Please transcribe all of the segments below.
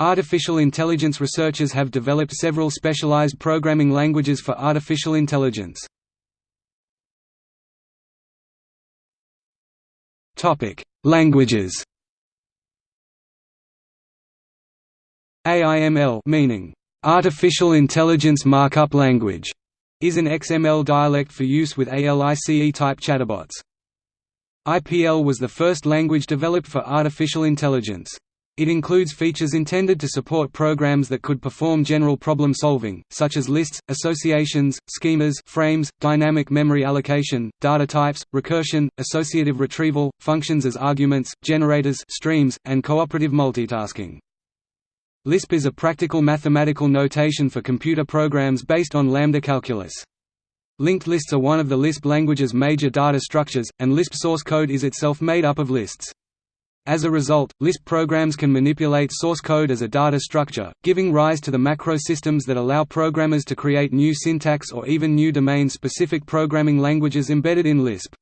Artificial intelligence researchers have developed several specialized programming languages for artificial intelligence. Languages AIML meaning Artificial Intelligence Markup Language is an XML dialect for use with ALICE-type chatterbots. IPL was the first language developed for artificial intelligence. It includes features intended to support programs that could perform general problem solving, such as lists, associations, schemas frames, dynamic memory allocation, data types, recursion, associative retrieval, functions as arguments, generators streams, and cooperative multitasking. Lisp is a practical mathematical notation for computer programs based on lambda calculus. Linked lists are one of the Lisp language's major data structures, and Lisp source code is itself made up of lists. As a result, Lisp programs can manipulate source code as a data structure, giving rise to the macro systems that allow programmers to create new syntax or even new domain-specific programming languages embedded in Lisp.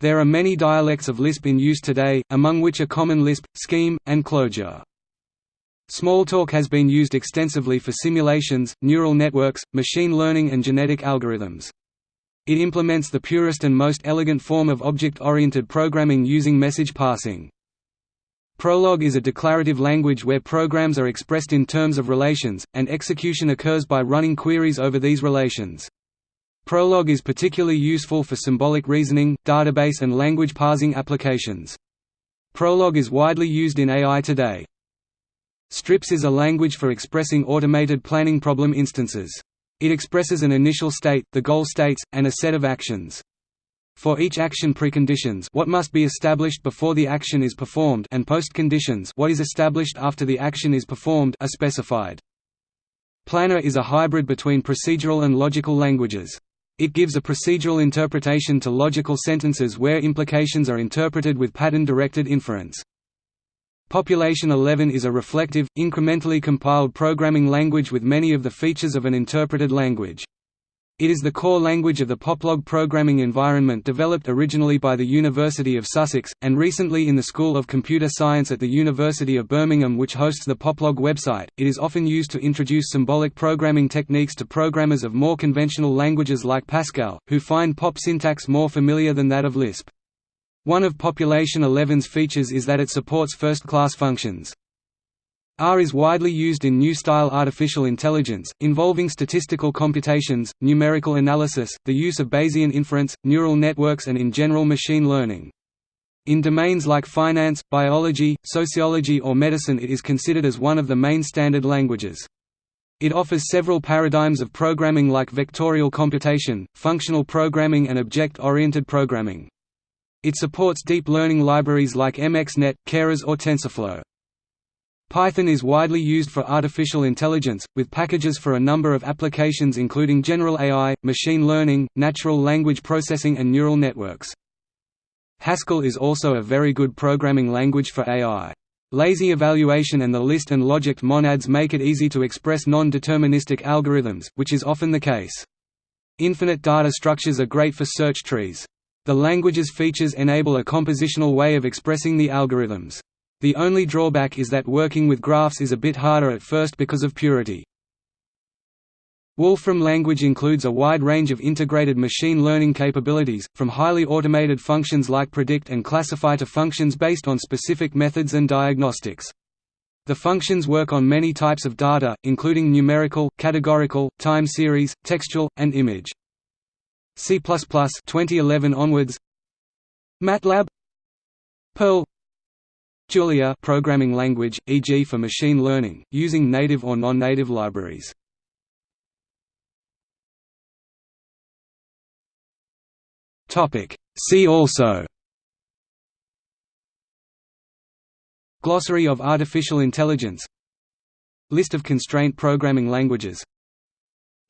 There are many dialects of Lisp in use today, among which are Common Lisp, Scheme, and Clojure. Smalltalk has been used extensively for simulations, neural networks, machine learning and genetic algorithms. It implements the purest and most elegant form of object-oriented programming using message passing. Prolog is a declarative language where programs are expressed in terms of relations, and execution occurs by running queries over these relations. Prolog is particularly useful for symbolic reasoning, database and language parsing applications. Prolog is widely used in AI today. Strips is a language for expressing automated planning problem instances. It expresses an initial state, the goal states, and a set of actions. For each action preconditions what must be established before the action is performed and postconditions what is established after the action is performed are specified. Planner is a hybrid between procedural and logical languages. It gives a procedural interpretation to logical sentences where implications are interpreted with pattern-directed inference. Population 11 is a reflective, incrementally compiled programming language with many of the features of an interpreted language. It is the core language of the Poplog programming environment developed originally by the University of Sussex, and recently in the School of Computer Science at the University of Birmingham which hosts the Poplog website. It is often used to introduce symbolic programming techniques to programmers of more conventional languages like Pascal, who find POP syntax more familiar than that of Lisp. One of Population 11's features is that it supports first-class functions. R is widely used in new-style artificial intelligence, involving statistical computations, numerical analysis, the use of Bayesian inference, neural networks and in general machine learning. In domains like finance, biology, sociology or medicine it is considered as one of the main standard languages. It offers several paradigms of programming like vectorial computation, functional programming and object-oriented programming. It supports deep learning libraries like MXNet, Keras or TensorFlow. Python is widely used for artificial intelligence, with packages for a number of applications including general AI, machine learning, natural language processing and neural networks. Haskell is also a very good programming language for AI. Lazy evaluation and the list and logic monads make it easy to express non-deterministic algorithms, which is often the case. Infinite data structures are great for search trees. The language's features enable a compositional way of expressing the algorithms. The only drawback is that working with graphs is a bit harder at first because of purity. Wolfram language includes a wide range of integrated machine learning capabilities, from highly automated functions like predict and classify to functions based on specific methods and diagnostics. The functions work on many types of data, including numerical, categorical, time series, textual, and image. C++ 2011 onwards MATLAB Perl Julia programming language, e.g. for machine learning, using native or non-native libraries. See also. Glossary of artificial intelligence. List of constraint programming languages.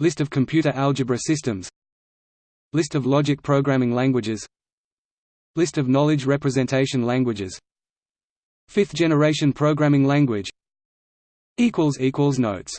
List of computer algebra systems. List of logic programming languages. List of knowledge representation languages Fifth generation programming language Notes